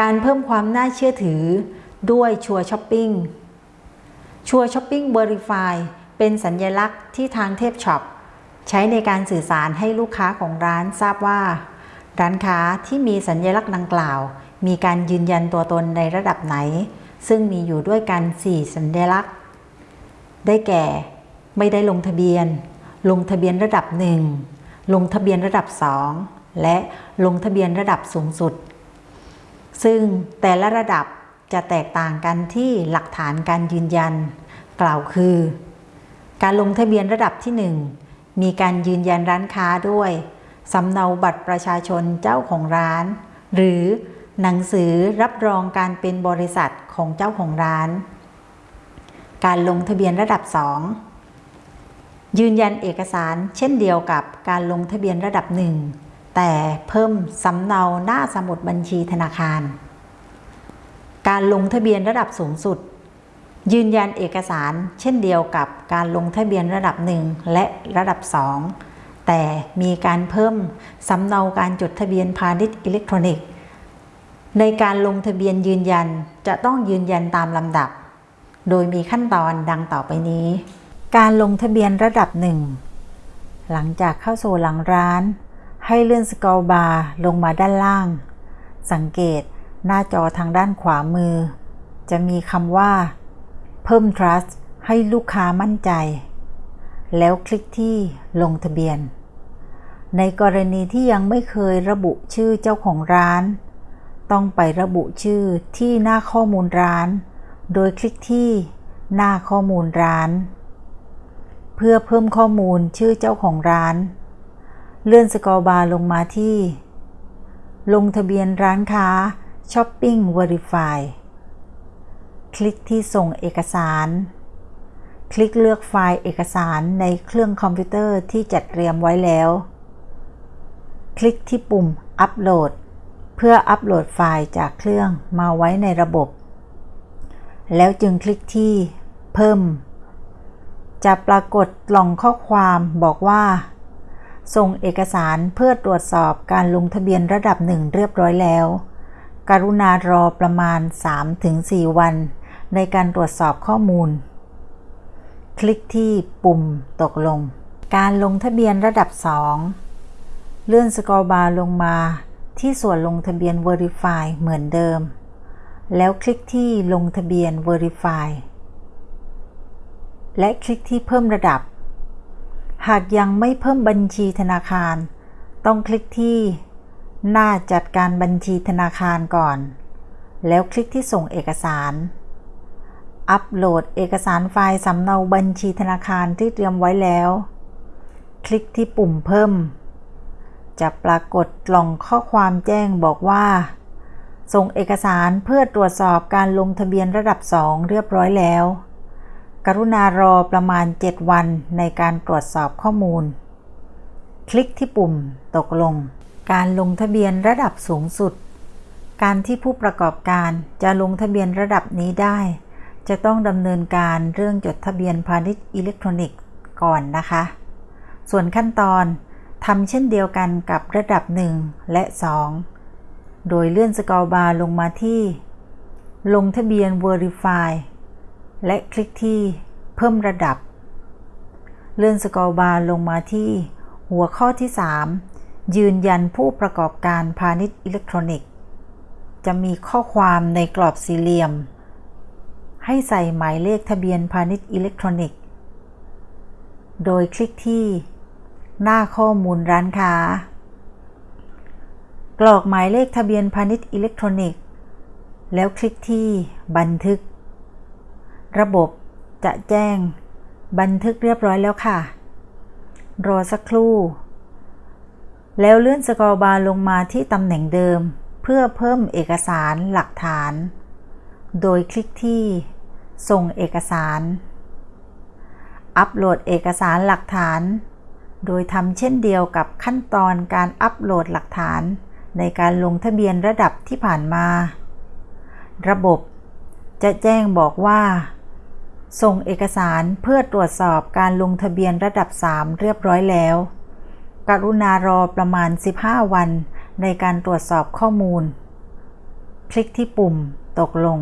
การเพิ่มความน่าเชื่อถือด้วยชัวช้อปปิ้งชัวช้อปปิ้งเบอร์ i ฟายเป็นสัญญลักษณ์ที่ทางเทพช็อปใช้ในการสื่อสารให้ลูกค้าของร้านทราบว่า ร้านค้าที่มีสัญญลักษณ์ดังกล่าว มีการยืนยันตัวตนในระดับไหน ซึ่งมีอยู่ด้วยกัน 4 สัญลักษณ์ ได้แก่ ไม่ได้ลงทะเบียน ลงทะเบียนระดับ 1 ลงทะเบียนระดับ 2 และลงทะเบียนระดับสูงสุด ซึ่งแต่ละระดับจะแตกต่างกันที่หลักฐานการยืนยัน กล่าวคือ การลงทะเบียนระดับที่ 1 มีการยืนยันร้านค้าด้วยสำเนาบัตรประชาชนเจ้าของร้าน หรือหนังสือรับรองการเป็นบริษัทของเจ้าของร้าน การลงทะเบียนระดับ 2 ยืนยันเอกสารเช่นเดียวกับการลงทะเบียนระดับ 1 แต่เพิ่มสำเนาหน้าสมุดบัญชีธนาคาร การลงทะเบียนระดับสูงสุด ยืนยันเอกสารเช่นเดียวกับการลงทะเบียนระดับ1และระดับ2แต่มีการเพิ่มสำเนาการจดทะเบียนพาณิชย์อิเล็กทรอนิกส์ ในการลงทะเบียนยืนยันจะต้องยืนยันตามลำดับ โดยมีขั้นตอนดังต่อไปนี้ การลงทะเบียนระดับ1หลังจากเข้าสู่หลังร้าน ให้เลื่อนสกอร์บาร์ลงมาด้านล่าง สังเกตหน้าจอทางด้านขวามือ จะมีคำว่า เพิ่ม trust ให้ลูกค้ามั่นใจ แล้วคลิกที่ลงทะเบียน ในกรณีที่ยังไม่เคยระบุชื่อเจ้าของร้าน ต้องไประบุชื่อที่หน้าข้อมูลร้าน โดยคลิกที่หน้าข้อมูลร้าน เพื่อเพิ่มข้อมูลชื่อเจ้าของร้าน เลื่อน scroll bar ลงมาที่ ลงทะเบียนร้านค้า Shopping Verify คลิกที่ส่งเอกสาร คลิกเลือกไฟล์เอกสารในเครื่องคอมพิวเตอร์ที่จัดเตรียมไว้แล้ว คลิกที่ปุ่มอัปโหลด เพื่ออัปโหลดไฟล์จากเครื่องมาไว้ในระบบ แล้วจึงคลิกที่เพิ่ม จะปรากฏกล่องข้อความบอกว่า ส่งเอกสารเพื่อตรวจสอบการลงทะเบียนระดับหนึ่งเรียบร้อยแล้ว กรุณารอประมาณ 3-4 วัน ในการตรวจสอบข้อมูล คลิกที่ปุ่มตกลง การลงทะเบียนระดับ 2 เลื่อนสกอร์บาร์ลงมาที่ส่วนลงทะเบียน Verify เหมือนเดิม แล้วคลิกที่ลงทะเบียน Verify และคลิกที่เพิ่มระดับ หากยังไม่เพิ่มบัญชีธนาคาร ต้องคลิกที่ หน้าจัดการบัญชีธนาคารก่อน แล้วคลิกที่ส่งเอกสาร อัปโหลดเอกสารไฟล์สำเนาบัญชีธนาคารที่เตรียมไว้แล้ว คลิกที่ปุ่มเพิ่ม จะปรากฏกล่องข้อความแจ้งบอกว่า ส่งเอกสารเพื่อตรวจสอบการลงทะเบียนระดับ 2 เรียบร้อยแล้ว กรุณารอประมาณ 7 วันในการตรวจสอบข้อมูล คลิกที่ปุ่ม ตกลง การลงทะเบียนระดับสูงสุด การที่ผู้ประกอบการจะลงทะเบียนระดับนี้ได้ จะต้องดำเนินการเรื่องจดทะเบียนพาณิชย์อิเล็กทรอนิกส์ก่อนนะคะ ส่วนขั้นตอนทำเช่นเดียวกันกับระดับ 1 และ 2 โดยเลื่อน scroll bar ลงมาที่ ลงทะเบียน Verify และคลิกที่เพิ่มระดับ เลื่อน scroll bar ลงมาที่หัวข้อที่ 3 ยืนยันผู้ประกอบการพาณิชย์อิเล็กทรอนิกส์ จะมีข้อความในกรอบสี่เหลี่ยม ให้ใส่หมายเลขทะเบียนพาณิชย์อิเล็กทรอนิกส์ โดยคลิกที่ หน้าข้อมูลร้านค้า กรอกหมายเลขทะเบียนพาณิชย์อิเล็กทรอนิกส์ แล้วคลิกที่บันทึก ระบบจะแจ้ง บันทึกเรียบร้อยแล้วค่ะ รอสักครู่ แล้วเลื่อนสกอร์บาร์ลงมาที่ตำแหน่งเดิม เพื่อเพิ่มเอกสารหลักฐาน โดยคลิกที่ ส่งเอกสาร อัปโหลดเอกสารหลักฐาน โดยทำเช่นเดียวกับขั้นตอนการอัปโหลดหลักฐาน ในการลงทะเบียนระดับที่ผ่านมา ระบบจะแจ้งบอกว่า ส่งเอกสารเพื่อตรวจสอบการลงทะเบียนระดับ 3 เรียบร้อยแล้ว กรุณารอประมาณ 15 วันในการตรวจสอบข้อมูล คลิกที่ปุ่มตกลง